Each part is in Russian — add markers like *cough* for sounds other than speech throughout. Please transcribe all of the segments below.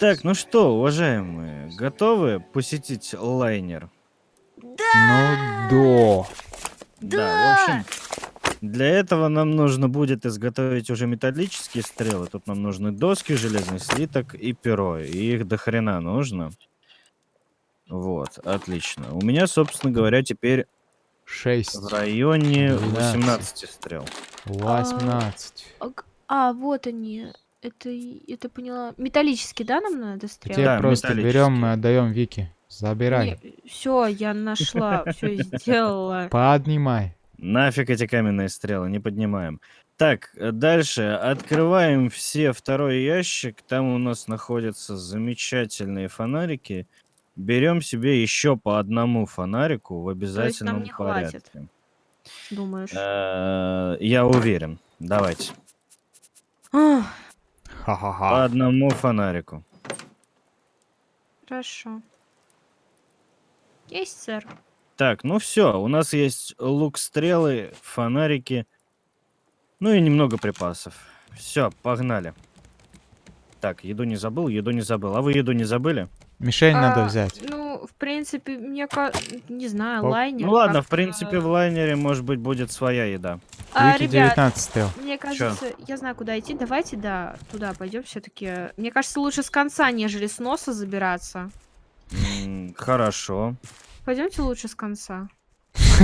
Так, ну что, уважаемые, готовы посетить лайнер? Да! Ну, да. Да, в общем, для этого нам нужно будет изготовить уже металлические стрелы. Тут нам нужны доски, железный слиток и перо. И их до хрена нужно. Вот, отлично. У меня, собственно говоря, теперь Шесть. в районе Двенадцать. 18 стрел. Восемнадцать. А, г- А, вот они. Это, это поняла. Металлический, да, нам надо Тебе стрелы? Да, просто берем и отдаем Вики. Забирай. Все, я нашла, все *laughs* сделала. Поднимай. Нафиг эти каменные стрелы, не поднимаем. Так, дальше. Открываем все второй ящик. Там у нас находятся замечательные фонарики. Берем себе еще по одному фонарику в обязательном не хватит? порядке. Думаешь? Э, Я уверен. Давайте. Ах, По Ха-ха-ха. одному фонарику. Хорошо. Есть, сэр. Так, ну все, у нас есть лук, стрелы, фонарики, ну и немного припасов. Все, погнали. Так, еду не забыл, еду не забыл. А вы еду не забыли? Мишень надо А, взять. Ну, в принципе, мне не знаю, Оп. лайнер. ну ладно, в принципе, в лайнере, может быть, будет своя еда. А, Вики ребят, 19 стрел. мне кажется, я знаю, куда идти. Давайте, да, туда пойдем все-таки. Мне кажется, лучше с конца, нежели с носа забираться. М, Хорошо. Пойдемте лучше с конца.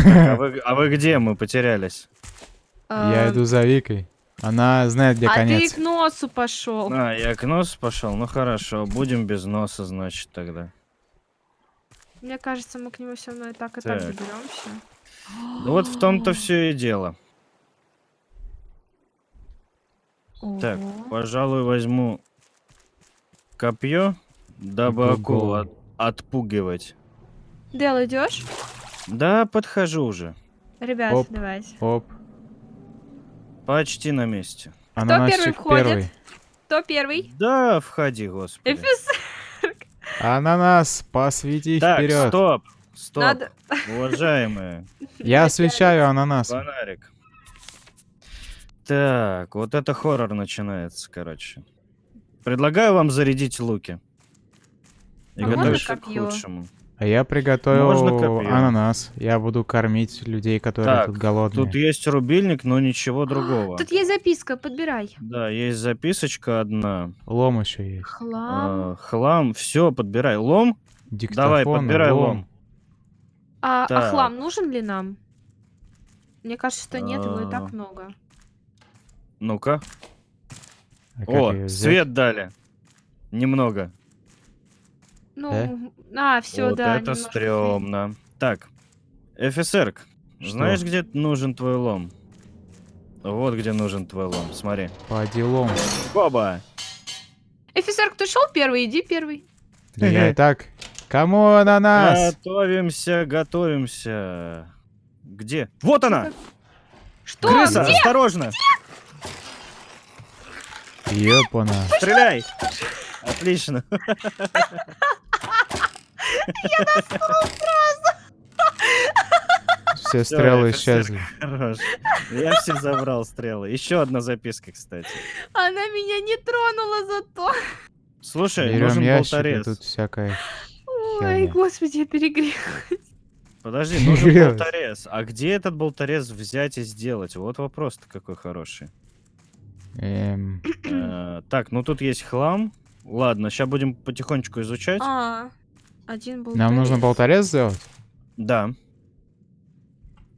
А вы, а вы где? Мы потерялись. Я А, иду за Викой. Она знает, где а конец. ты к носу пошел. А, я к носу пошел. Ну хорошо, будем без носа, значит, тогда. Мне кажется, мы к нему все равно и так и так, Так. доберемся. Ну вот в том-то все и дело. Так, Ого. пожалуй, возьму копье, дабы акулу Ого. от- отпугивать. Дел, идешь? Да, подхожу уже. Ребят, Оп. давайте. Оп. Почти на месте. Ананасчик входит? первый. Кто первый? Да, входи, господи. Эфис. Ананас, посвети Так, вперед. стоп, стоп, Надо... уважаемые. Я освещаю ананас. Фонарик. Так, вот это хоррор начинается, короче. Предлагаю вам зарядить луки. И А можно готовиться к копьё? А я приготовил Можно ананас. Я буду кормить людей, которые Так, тут голодные. Тут есть рубильник, но ничего другого. Тут есть записка, подбирай. Да, есть записочка одна. Лом еще есть. Хлам. А, хлам, все, подбирай. Лом? Давай, Диктофон, подбирай лом. А, а так. хлам нужен ли нам? Мне кажется, что нет, его и А. так много. Ну-ка. А О, свет дали. Немного. Ну, а, все, вот да. это немножко стрёмно. Так, офицер, знаешь, где нужен твой лом? Вот где нужен твой лом, смотри. По делам. Оба! свет. Офицер, кто шел первый, иди первый. Да я и так. Кому ананас? Готовимся, готовимся. Где? Вот она! Что? Крыса, Где? осторожно! Ёпана. Стреляй! Отлично. *laughs* Все Всё, стрелы офицер. исчезли. Хорош. Я все забрал стрелы. Еще одна записка, кстати. Она меня не тронула зато. Слушай, Берем нужен ящик, болторез. тут всякое. Ой, господи, я перегрел. Подожди, нужен болторез. А где этот болторез взять и сделать? Вот вопрос-то какой хороший. Эм, Э, Так, ну тут есть хлам. Ладно, сейчас будем потихонечку изучать. А, один был. нам нужно болторез сделать? Да.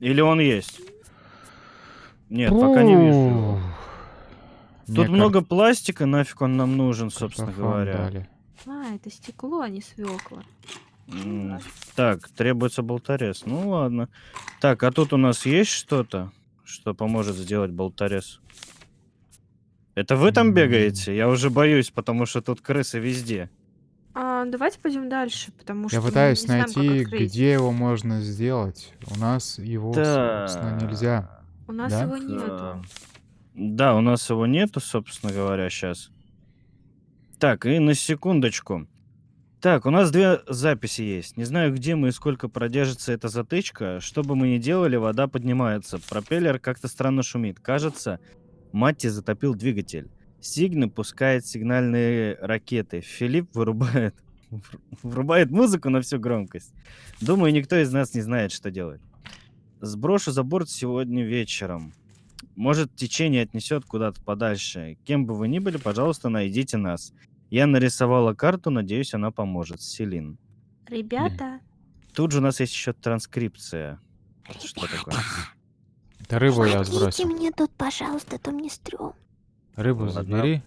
Или он есть? Нет, пока не вижу. Тут Мне много пластика, нафиг он нам нужен, кар- собственно картофан говоря. дали. А, это стекло, а не свекла. Так, требуется болторез. Ну ладно. Так, а тут у нас есть что-то, что поможет сделать болторез? Это вы там бегаете? Я уже боюсь, потому что тут крысы везде. А, давайте пойдем дальше, потому что Я пытаюсь не знаем, как найти, открыть. где его можно сделать. У нас его, собственно, нельзя. У нас Да? его нету. Да, у нас его нету, собственно говоря, сейчас. Так, и на секундочку. Так, у нас две записи есть. Не знаю, где мы и сколько продержится эта затычка. Что бы мы ни делали, вода поднимается. Пропеллер как-то странно шумит. Кажется, Матти затопил двигатель. Сигна пускает сигнальные ракеты. Филипп вырубает, врубает музыку на всю громкость. Думаю, никто из нас не знает, что делать. Сброшу за борт сегодня вечером. Может, течение отнесет куда-то подальше. Кем бы вы ни были, пожалуйста, найдите нас. Я нарисовала карту, надеюсь, она поможет. Селин. Ребята, Тут же у нас есть еще транскрипция. Это что такое? Да рыбу я Помогите сбросил. мне тут, пожалуйста, а то мне стрём. Рыбу Ладно. забери.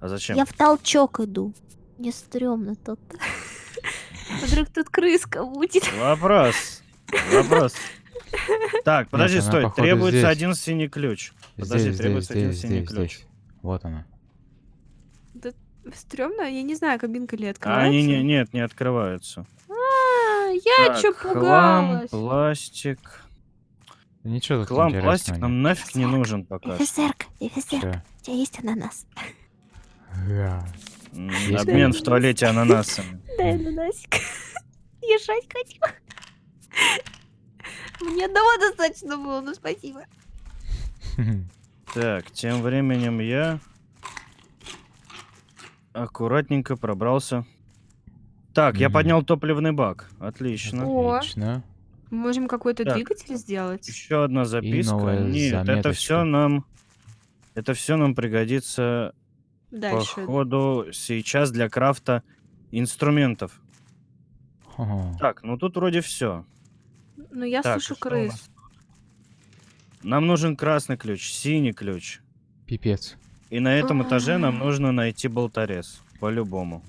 А зачем? Я в толчок иду. Мне стрёмно тут. *laughs* вдруг тут крыска будет. Вопрос. Вопрос. Так, подожди, она, стой. Требуется здесь. один синий ключ. Подожди, Здесь, здесь, требуется один здесь, синий здесь, ключ. здесь. Вот она. Стрёмно? Я не знаю, кабинка ли А открывается. они не, нет, не открываются. А, я Так, чё хлам, пугалась? пластик. Ничего тут Хлам, пластик нам нафиг не нужен пока. Офицерка, офицерка, у тебя есть ананас? Да. Обмен в туалете ананасами. *laughs* Дай ананасик. *laughs* Я жать хочу. *laughs* Мне одного достаточно было, ну спасибо. Так, тем временем я аккуратненько пробрался. Так, я поднял топливный бак. Отлично. Отлично. Мы можем какой-то двигатель сделать? Еще одна записка. Нет, это все нам. Это все нам пригодится Дальше. по ходу сейчас для крафта инструментов. Ого. Так, ну тут вроде все. Ну, я Так, слышу нас крыс. Нам нужен красный ключ, синий ключ. Пипец. И на этом этаже нам А. нужно найти болторез. По-любому.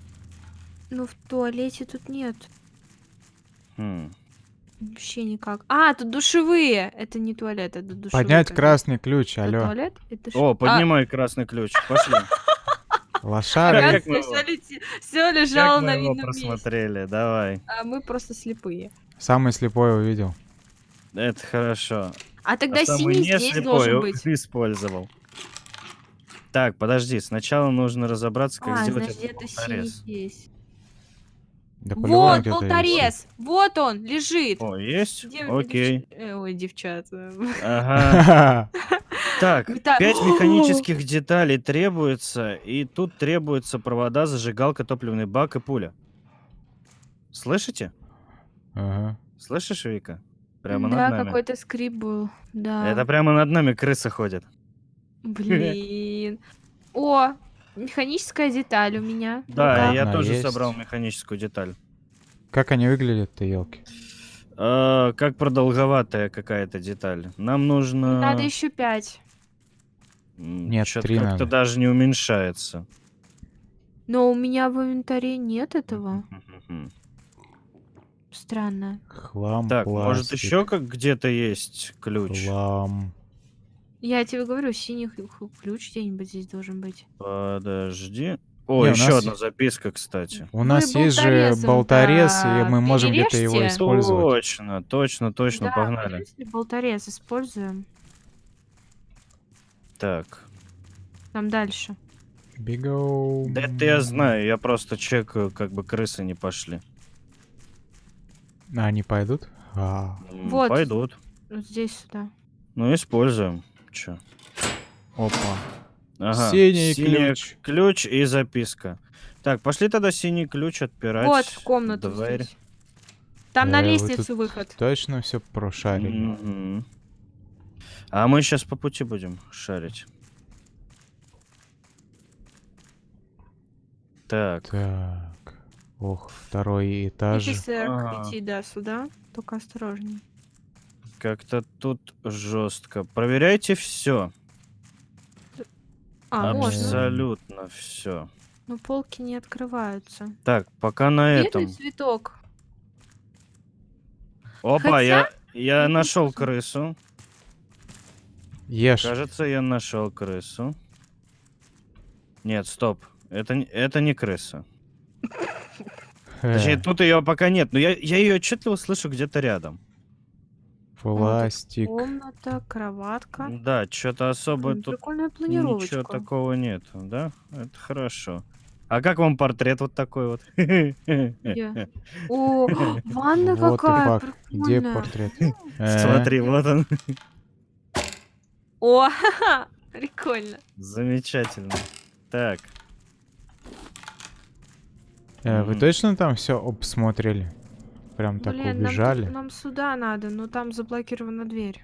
Ну, в туалете тут нет. Хм. Вообще никак. А, тут душевые. Это не туалет, это душевые. Поднять красный ключ, Это алло. туалет? Это ш- О, А, поднимай красный ключ. Пошли. *laughs* Лошары. Все, лежало на видном месте. просмотрели, давай. А мы просто слепые. Самый слепой увидел. Это хорошо. А тогда а синий здесь должен быть. использовал. Так, подожди, сначала нужно разобраться, как А, сделать значит, этот здесь. Да Вот, болторез! Вот он, лежит. О, есть? Дев- Окей. девч- э, Ой, девчата. Ага. *laughs* *laughs* Так, пять *laughs* механических деталей требуется, и тут требуется провода, зажигалка, топливный бак и пуля. Слышите? Ага. Слышишь, Вика? Прямо Да, над нами. какой-то скрип был. Да. Это прямо над нами крыса ходит. Блин. О, механическая деталь у меня. Да, Ну-ка. я тоже есть. собрал механическую деталь. Как они выглядят-то, елки? А, как продолговатая какая-то деталь. Нам нужно... Надо еще пять. Нет, чё-то три как-то надо. даже не уменьшается. Но у меня в инвентаре нет этого. Странно. Хлам, Так, может пластик, еще как где-то есть ключ? Хлам. Я тебе говорю, синий ключ где-нибудь здесь должен быть. Подожди. О, Не, у еще нас одна записка, кстати. У нас есть же болторезом-то болторез, и мы можем где-то его перережьте. использовать. Точно, точно, точно, да, погнали. если болторез используем. Так. Там дальше. Бегу. Да это я знаю, я просто чекаю, как бы крысы не пошли. А, они пойдут? А, Вот. Пойдут. Вот здесь сюда. Ну, используем. Че? опа. Ага. Синий синий ключ. ключ и записка. Так, пошли тогда синий ключ отпирать. вот, в комнату Дверь. здесь. Там на Э, вы лестницу тут выход. Точно все прошарили. Мгм. А мы сейчас по пути будем шарить. Так. Так. Ох, второй этаж. Офицер, Ага. иди, да, сюда. Только осторожней. Как-то тут жестко. Проверяйте все. А, можно. Абсолютно все. Но полки не открываются. Так, пока на Бедный этом. цветок. Опа, Хотя- я, я нашел крысу. Ешь. Кажется, я нашел крысу. Нет, стоп. Это, не- это не крыса. Э, Точнее, тут ее пока нет, но я, я ее отчетливо слышу где-то рядом. Пластик. Комната, кроватка. Да, что-то особо М, тут Прикольная ничего такого нет, да? Это хорошо. А как вам портрет вот такой вот? Где? *laughs* О, *gasps* ванна Вот какая. Где прикольная. портрет? *gasps* Э, Смотри, вот он. О, ха-ха, *laughs* Прикольно. Замечательно. Так, Э, Вы точно там все обсмотрели? Прям так Блин, нам, убежали? нам сюда надо, но там заблокирована дверь.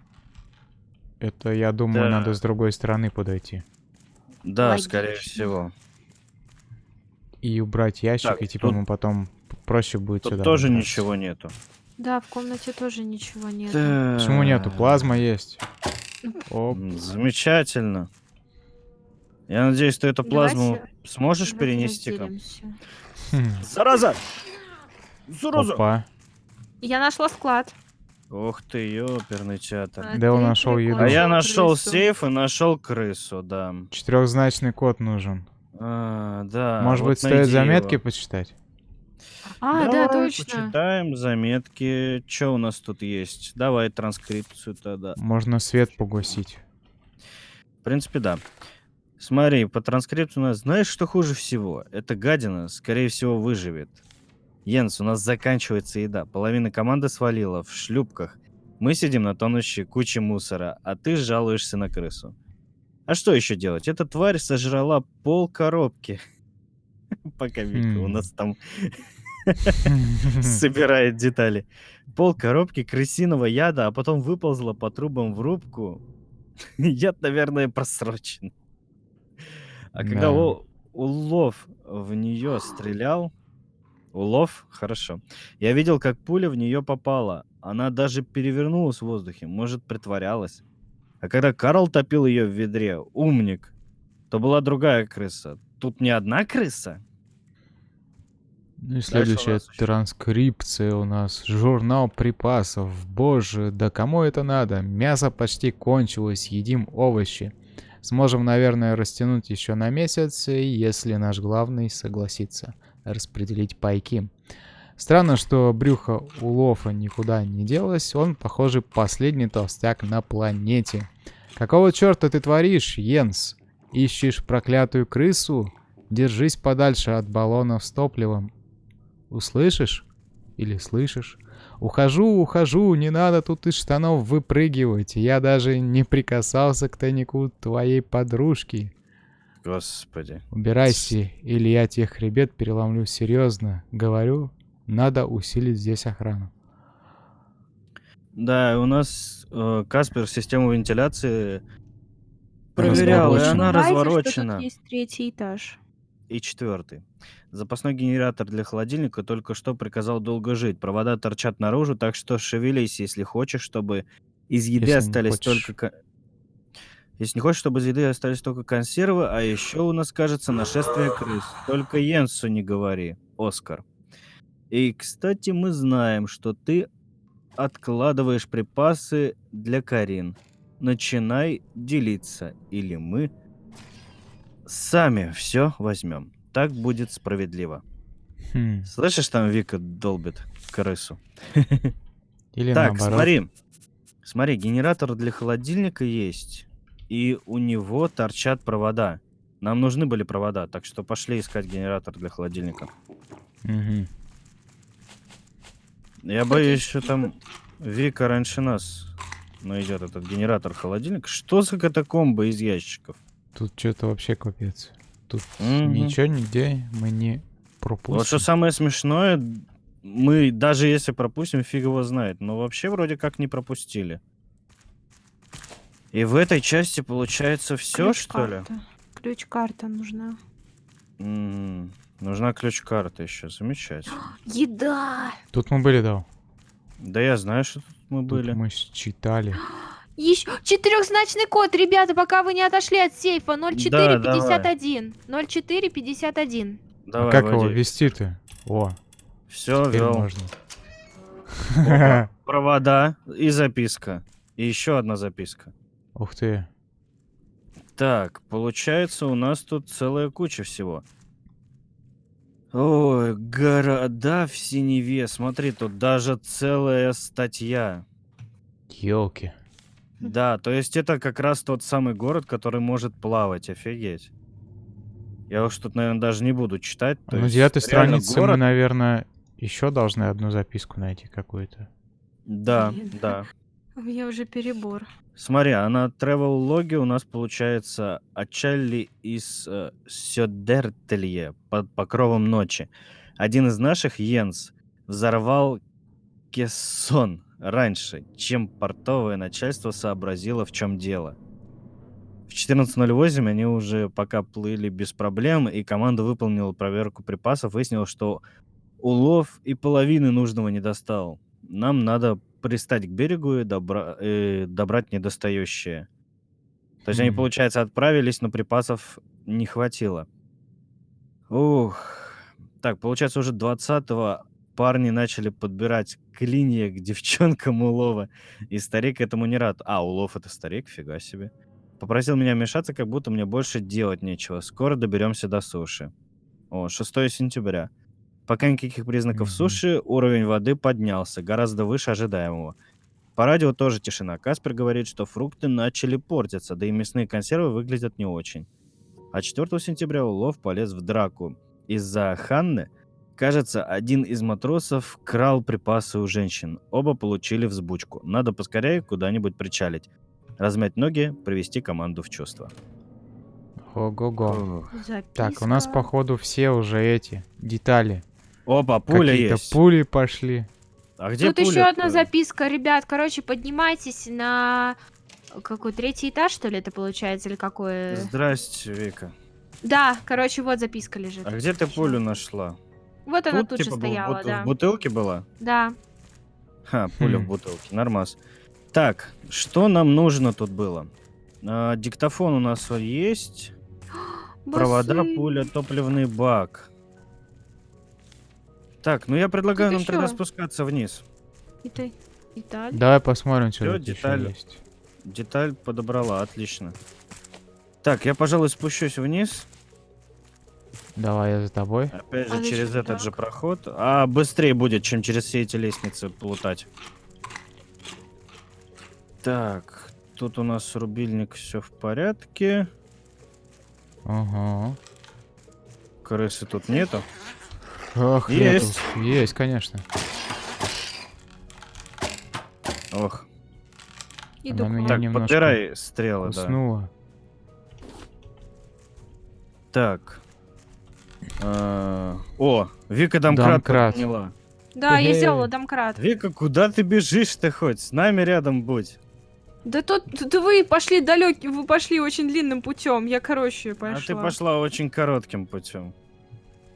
Это, я думаю, надо Да. с другой стороны подойти. да, скорее Логично. всего. И убрать ящик, Так, и типа тут- мы потом проще будет Тут сюда тоже добраться. ничего нету. Да, в комнате тоже ничего нет. Почему нету? Плазма есть. Оп. Замечательно. Я надеюсь, ты эту плазму Давайте- сможешь перенести ко Хм. Зараза! Зараза! Опа. Я нашла склад. Ух ты, ёперный театр. А Да, он нашел еду. А я нашел крысу. сейф и нашел крысу, да. Четырехзначный код нужен. А, да. Может вот быть, стоит заметки его. почитать? А, да, Давай точно. Почитаем заметки. Что у нас тут есть? Давай транскрипцию тогда. Можно свет погасить. В принципе, да. Смотри, по транскрипту у нас... Знаешь, что хуже всего? Эта гадина, скорее всего, выживет. Йенс, у нас заканчивается еда. Половина команды свалила в шлюпках. Мы сидим на тонущей куче мусора, а ты жалуешься на крысу. А что еще делать? Эта тварь сожрала пол коробки. *laughs* Пока Вика у Хм. нас там *laughs* собирает детали. Пол коробки крысиного яда, а потом выползла по трубам в рубку. *laughs* Яд, наверное, просрочен. А когда Да. у- улов в нее стрелял... Улов? Хорошо. Я видел, как пуля в нее попала. Она даже перевернулась в воздухе. Может, притворялась. А когда Карл топил ее в ведре, умник, то была другая крыса. Тут не одна крыса? Ну и следующая транскрипция у нас. Журнал припасов. Боже, да кому это надо? Мясо почти кончилось, едим овощи. Сможем, наверное, растянуть еще на месяц, если наш главный согласится распределить пайки. Странно, что брюхо у Лофа никуда не делось. Он, похоже, последний толстяк на планете. Какого черта ты творишь, Йенс? Ищешь проклятую крысу? Держись подальше от баллонов с топливом. Услышишь? Или слышишь? Ухожу, ухожу, не надо тут из штанов выпрыгивать. Я даже не прикасался к тайнику твоей подружки. Господи. Убирайся, или я тебе хребет переломлю серьезно. Говорю, надо усилить здесь охрану. Да, у нас э, Каспер систему вентиляции проверял, и Разворочена. она Забывайте, что разворочена. тут есть третий этаж. И четвертый. Запасной генератор для холодильника только что приказал долго жить. Провода торчат наружу, так что шевелись, если хочешь, чтобы из еды Если остались только... ко- Если не хочешь, чтобы из еды остались только консервы, а еще у нас, кажется, нашествие крыс. Только Йенсу не говори, Оскар. И, кстати, мы знаем, что ты откладываешь припасы для Карин. Начинай делиться, или мы сами все возьмем. Так будет справедливо. Хм. Слышишь, там Вика долбит крысу? *laughs* Или так, наоборот. смотри. Смотри, генератор для холодильника есть. И у него торчат провода. Нам нужны были провода, так что пошли искать генератор для холодильника. Мгм. Я боюсь, что там Вика раньше нас найдет этот генератор холодильника. Что за катакомбы из ящиков? Тут что-то вообще капец. Тут Мгм. ничего нигде мы не пропустим. Вот что самое смешное, мы даже если пропустим, фиг его знает. Но вообще вроде как не пропустили. И в этой части получается все, что ли? Ключ-карта. Нужна. М, Нужна ключ-карта еще. Замечательно. *gasps* Еда! Тут мы были, да. Да я знаю, что тут мы Тут были. мы считали. *gasps* Еще четырехзначный код, ребята, пока вы не отошли от сейфа. 0451. 0451. А Давай, как его вводи. вести-то? О, Все, вел. можно. Опа, Провода и записка. И еще одна записка. Ух ты. Так, получается, у нас тут целая куча всего. Ой, города в синеве. Смотри, тут даже целая статья. Елки. *laughs* Да, то есть это как раз тот самый город, который может плавать. Офигеть. Я уж тут, наверное, даже не буду читать. то На есть девятой странице мы, город- наверное, еще должны одну записку найти какую-то. Да, Блин. да. *laughs* У меня уже перебор. Смотри, а на travel логе у нас получается отчали из э, Сёдертелье под покровом ночи. Один из наших, Йенс, взорвал кессон раньше, чем портовое начальство сообразило, в чем дело. В 14.08 они уже пока плыли без проблем, и команда выполнила проверку припасов, выяснилось, что улов и половины нужного не достал. Нам надо пристать к берегу и добра- э, добрать недостающее. То есть они, получается, отправились, но припасов не хватило. Ух. Так, получается, уже 20-го парни начали подбирать клинья к девчонкам *laughs* улова. И старик этому не рад. А, улов это старик, фига себе. Попросил меня вмешаться, как будто мне больше делать нечего. Скоро доберемся до суши. О, 6 сентября. Пока никаких признаков Мгм. суши, уровень воды поднялся, гораздо выше ожидаемого. По радио тоже тишина. Каспер говорит, что фрукты начали портиться, да и мясные консервы выглядят не очень. А 4 сентября улов полез в драку. Из-за Ханны, кажется, один из матросов крал припасы у женщин. Оба получили взбучку. Надо поскорее куда-нибудь причалить. Размять ноги, привести команду в чувство. Ого-го. Так, у нас, походу, все уже эти детали. Опа, пуля Какие-то есть. пули пошли. А где Тут еще пуля-то? одна записка, ребят. Короче, поднимайтесь на какой третий этаж, что ли, это получается, или какой? Здрасте, Вика. Да, короче, вот записка лежит. А где ты пулю нашла? Вот она тут, же типа, бу- стояла, бут- да. В бутылке была? Да. Ха, пуля в Хм. бутылке, нормас. Так, что нам нужно тут было? А, диктофон у нас есть. *gasps* Провода, пуля, топливный бак. Так, ну я предлагаю Тут нам тогда спускаться вниз. И ты. Италия. Давай посмотрим, что Всё, тут еще есть. Деталь подобрала, отлично. Так, я, пожалуй, спущусь вниз. Давай я за тобой. Опять А же, через зачем этот же так? проход. А быстрее будет, чем через все эти лестницы плутать. Так, тут у нас рубильник, все в порядке. Ага. Крысы тут нету. Ох, Есть. нету. Есть, конечно. Ох. Иду Она меня. Так, немножко подбирай стрелы, да. Уснула. Так. А, О, Вика домкрат Домкрат. подняла. Да, я сделала домкрат. Вика, куда ты бежишь-то хоть? С нами рядом будь. Да тут, тут вы пошли далекий, вы пошли очень длинным путем. Я, короче, пошла. А ты пошла очень коротким путем.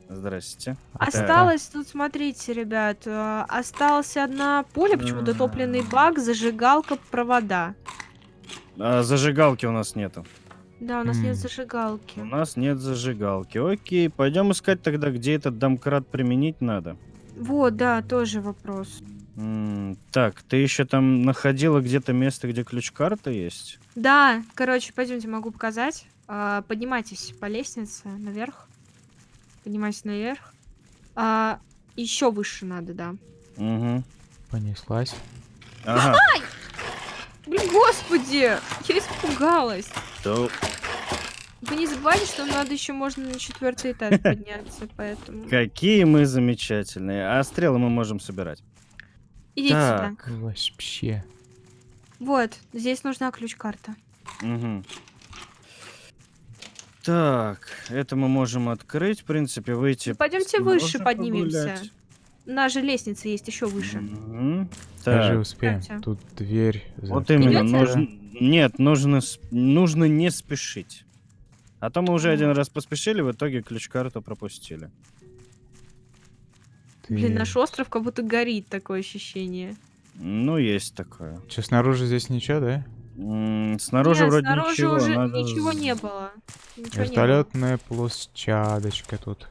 Здрасте. Осталось тут, смотрите, ребят, э, осталась одна пуля, почему дотопленный бак, зажигалка, провода. А зажигалки у нас нету. Да, у нас нет зажигалки. У нас нет зажигалки. Окей, пойдем искать тогда, где этот домкрат применить надо. Вот, да, тоже вопрос. М, так, ты еще там находила где-то место, где ключ-карта есть? Да, короче, пойдемте, могу показать. А, поднимайтесь по лестнице наверх. Поднимайтесь наверх. А, еще выше надо, да. Угу. Понеслась. Ага. Блин, господи, я испугалась. То- Вы не забывайте, что надо еще можно на четвертый этаж *laughs* подняться, поэтому Какие мы замечательные. А стрелы мы можем собирать. идите сюда. Так. Вообще. Вот, здесь нужна ключ-карта. Мгм. Так, это мы можем открыть, в принципе, выйти. Ну, пойдемте выше поднимемся. погулять. На же лестница есть еще выше. Мгм. Даже Так, успеем. Катя. Тут дверь. вот именно. Нужно... Нет, нужно, нужно не спешить. А то мы уже один раз поспешили, в итоге ключ-карту пропустили. Ты- Блин, наш остров как будто горит, такое ощущение. Ну, есть такое. Чё, снаружи здесь ничего, да? М, Снаружи Нет, вроде снаружи ничего. уже надо ничего не было. Ничего не было. Вертолетная площадочка тут.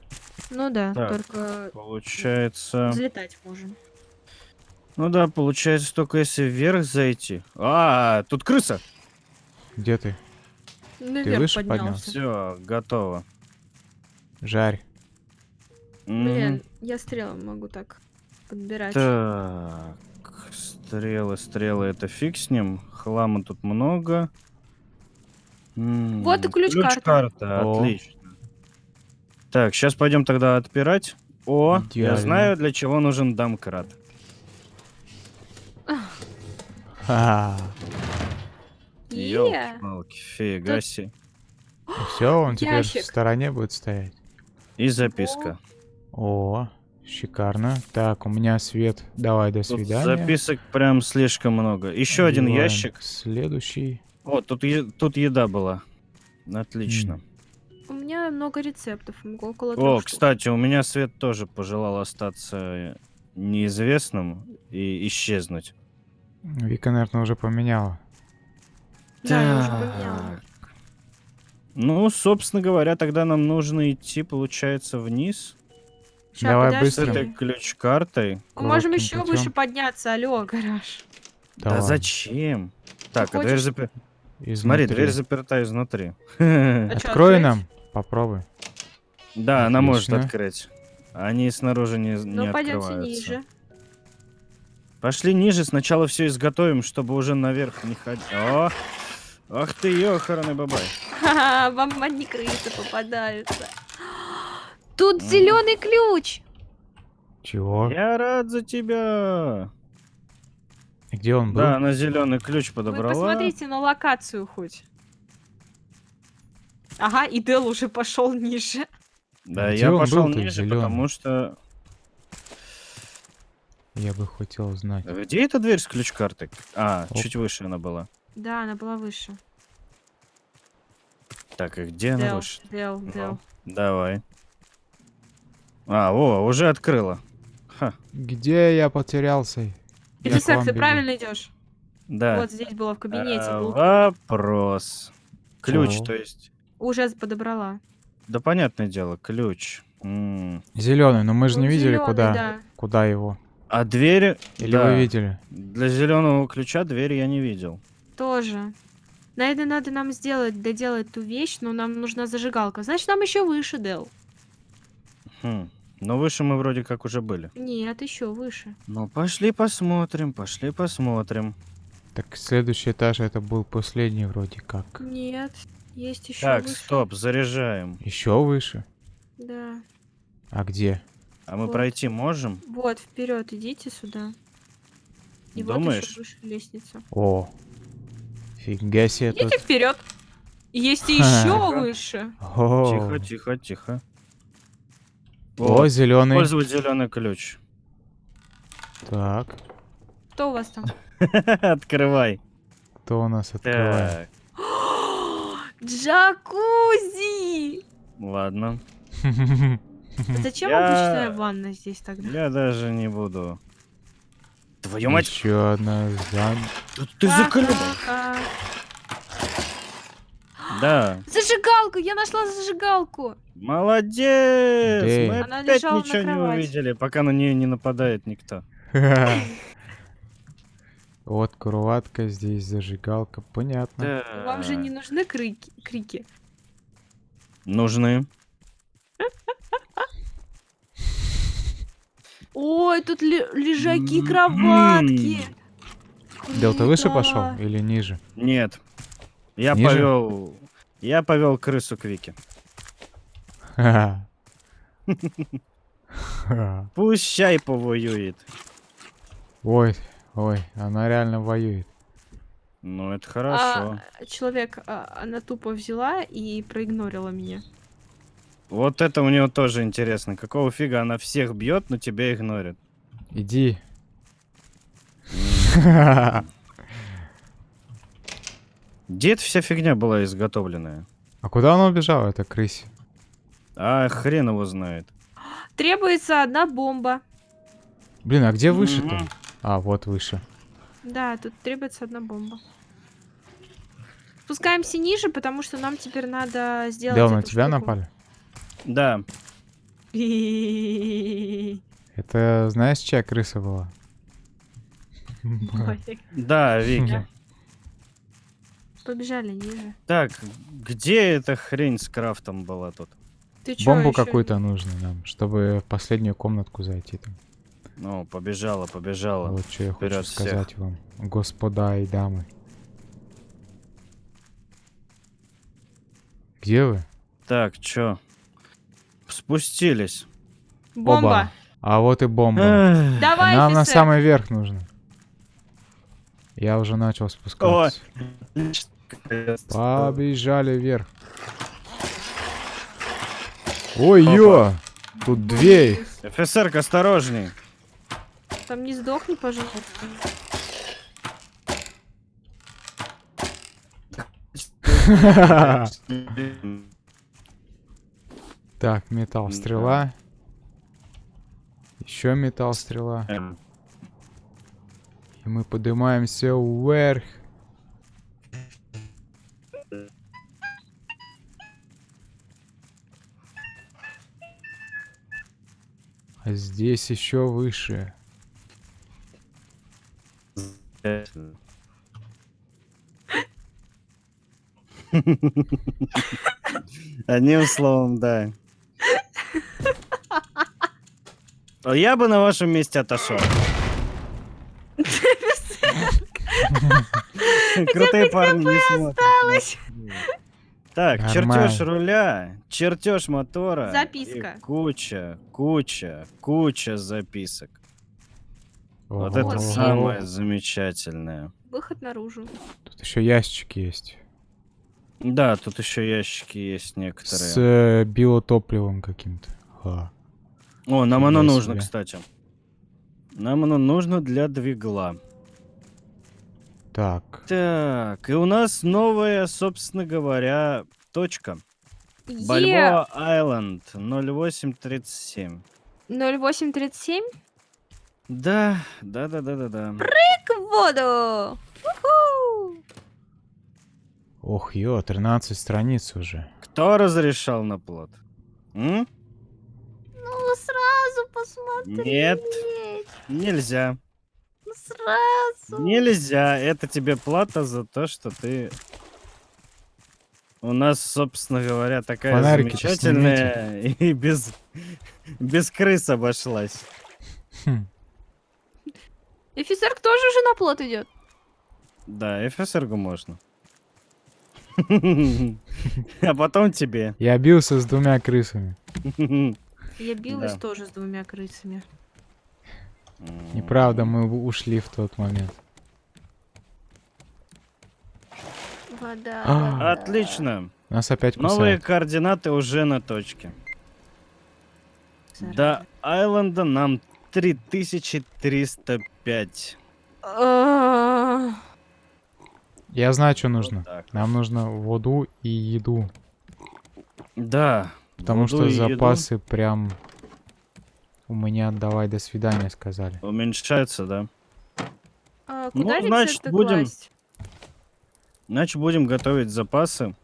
Ну да, Так. только Получается... взлетать можем. Ну да, получается только если вверх зайти. А, тут крыса! Где ты? Наверх выше поднялся. Все, готово. Жарь. Блин, я стрелом могу так подбирать. Так, стрелы, стрелы, это фиг с ним. Хлама тут много. М, Вот и ключ-карта. Ключ-карта, О. отлично. Так, сейчас пойдем тогда отпирать. О, я Идеально. знаю, для чего нужен домкрат. Ха. Е. Ёлки-палки, фига себе. Все, он теперь в стороне будет стоять. И записка. О, шикарно. Так, у меня свет. Давай, до Тут свидания. записок прям слишком много. Еще один Одеваем ящик. Следующий. О, тут, е- тут еда была. Отлично. У меня много рецептов. могу Около О, трех штук. кстати, у меня Свет тоже пожелал остаться неизвестным и исчезнуть. Вика, наверное, уже поменяла. Да, я уже поменяла. Ну, собственно говоря, тогда нам нужно идти, получается, вниз Ща, Давай подожди. с этой ключ-картой. Мы можем еще путём. выше подняться. Алло, гараж. Да Давай. зачем? Так, а дверь запер... Смотри, дверь заперта изнутри. А *laughs* Открой открыть? нам. Попробуй. Да, она может открыть. Они снаружи не, не Ну, пойдемте открываются. ниже. Пошли ниже, сначала все изготовим, чтобы уже наверх не ходить. О! Ах ты, ёханый бабай. Ха-ха, вам одни крысы попадаются. Тут М. зеленый ключ. Чего? Я рад за тебя. Где он был? Да, она зеленый ключ Вы подобрала. посмотрите на локацию хоть. Ага, и Дел уже пошел ниже. Да, Где я пошел ниже, зелёный? потому что... Я бы хотел знать. Где эта дверь с ключ-картой? А, Оп. чуть выше она была. Да, она была выше. Так, и где она Дел, выше? Дел, Ну, Дел. Давай. А, о, уже открыла. Ха, Где я потерялся? Я к Исаак, вам ты правильно идешь? да. Вот здесь было в кабинете. А, был. Вопрос. Ключ, Чего? то есть. Уже подобрала. Да, понятное дело, ключ. Зеленый, но мы же не Он видели, зелёный, куда, да. куда его. А дверь... Или да, вы видели? Для зеленого ключа дверь я не видел. Тоже. Наверное, надо нам сделать, доделать ту вещь, но нам нужна зажигалка. Значит, нам еще выше, Дел. Хм. Но выше мы вроде как уже были. Нет, еще выше. Ну, пошли посмотрим, пошли посмотрим. Так следующий этаж это был последний вроде как. Нет, есть еще Так, выше. стоп, заряжаем. Еще выше? Да. А где? А мы Вот. пройти можем? Вот, вперед, идите сюда. И вот Думаешь? еще выше лестница. О, фига себе тут. Идите вперед. Есть *laughs* еще выше. Тихо, тихо, тихо. О, Вот, зеленый. Использовать зеленый ключ. Так, Кто у вас там? *laughs* Открывай. кто у нас открывает? *gasps* Джакузи! ладно. Зачем Я- обычная ванна здесь тогда? Я даже не буду. Твою мать, Еще одна зам... ты, ты закрыл. Да, Зажигалку! Я нашла зажигалку! молодец. Эй. Мы Она опять лежала на ничего не кровати. увидели, пока на нее не нападает никто. *laughs* Вот кроватка, здесь зажигалка, понятно. Вам же не нужны крики? крики? Нужны. *laughs* Ой, тут ле- лежаки, М-м. кроватки. Дел, ты выше пошел или ниже? Нет. Я повел. Я повел крысу к Вике. *laughs* Чай повоюет. Ой, ой, она реально воюет. Ну, это хорошо. А, человек, а, она тупо взяла и проигнорила меня. Вот это у нее тоже интересно. Какого фига она всех бьет, но тебя игнорит? Иди. *laughs* Где эта вся фигня была изготовленная? А куда она убежала, эта крысь? А хрен его знает. Требуется одна бомба. Блин, а где выше-то? А, вот выше. Да, тут требуется одна бомба. Спускаемся ниже, потому что нам теперь надо сделать Дел, на тебя штуку. напали? Да. *laughs* Это знаешь, чья крыса была? Да, Вики. Побежали ниже. Так, где эта хрень с крафтом была тут? Ты чё, Бомбу какую-то нужно нам, чтобы в последнюю комнатку зайти там. Ну, побежала, побежала. Вот что я хочу вперед всех. сказать вам, господа и дамы. Где вы? Так, чё? Спустились. Бомба! Оба. А вот и бомба. Давай, Нам на офицер! самый верх нужно. Я уже начал спускаться. Побежали вверх. Ой-ё! Тут две. Офицерка, осторожней. Там не сдохни, пожалуйста. *laughs* Так, металл, стрела. Еще металл, стрела. Эм, И мы поднимаемся вверх. Здесь еще выше. Одним словом, да. Я бы на вашем месте отошел. Крутые парни не смотрят. Так, чертеж Нормально. руля, чертеж мотора. Записка. и куча, куча, куча записок. Вот Ого. это самое замечательное. Выход наружу. Тут еще ящик есть. Да, тут еще ящики есть С некоторые. э, биотопливом каким-то. А. О, нам оно нужно, себе. кстати. Нам оно нужно для двигла. Так. Так, и у нас новая, собственно говоря, точка. Е Бальбоа Айленд 0837. 0837 Да, да, да, да, да, да. к воду. Уху! Ох, ё, 13 страниц уже. Кто разрешал на плод? М? Ну, сразу посмотри. Нет. Нельзя. Сразу. Нельзя. Это тебе плата за то, что ты у нас, собственно говоря, такая Фонарики-то замечательная и без, без крыс обошлась. Хм. Офицер тоже уже на плот идет. Да, ФСРГу можно. *laughs* А потом тебе. Я бился с двумя крысами. Я билась тоже с двумя крысами. Неправда, мы ушли в тот момент. Вода, А. вода. Отлично. Нас опять Новые кусают. координаты уже на точке. До Айленда нам 3305. А, Я знаю, что Вот нужно. так. Нам нужно воду и еду. Да. Потому что и еду запасы прям у меня давай до свидания сказали. Уменьшаются, да. а Ну, Куда значит, рецепты будем- класть? Значит, будем готовить запасы.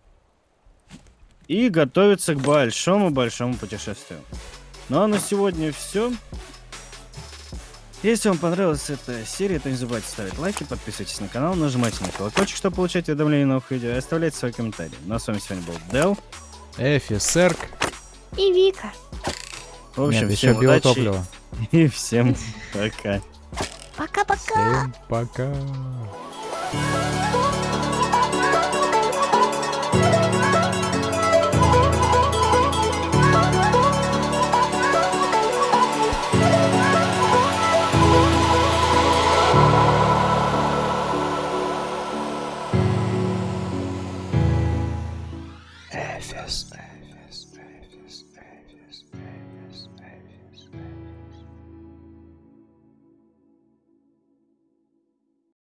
И готовиться к большому-большому путешествию. Ну а на сегодня все. Если вам понравилась эта серия, то не забывайте ставить лайки, подписывайтесь на канал, нажимайте на колокольчик, чтобы получать уведомления о новых видео, и оставляйте свои комментарии. Ну а с вами сегодня был Дел. Эфи, Серк. И Вика. В общем, Нет, всем еще биотопливо. И *laughs* всем пока. Пока-пока. Всем пока.